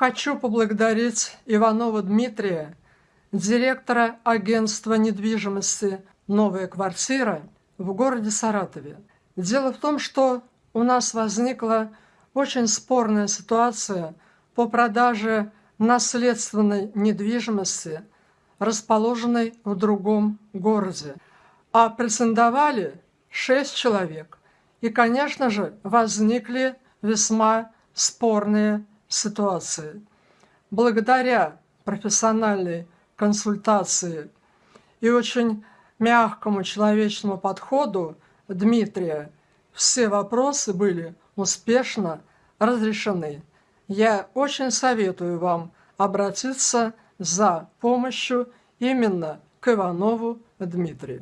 Хочу поблагодарить Иванова Дмитрия, директора агентства недвижимости «Новая квартира» в городе Саратове. Дело в том, что у нас возникла очень спорная ситуация по продаже наследственной недвижимости, расположенной в другом городе. А претендовали шесть человек. И, конечно же, возникли весьма спорные ситуации. Благодаря профессиональной консультации и очень мягкому человечному подходу Дмитрия все вопросы были успешно разрешены. Я очень советую вам обратиться за помощью именно к Иванову Дмитрию.